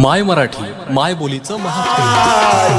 माय मराठी माय बोलीचं महान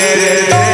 get it.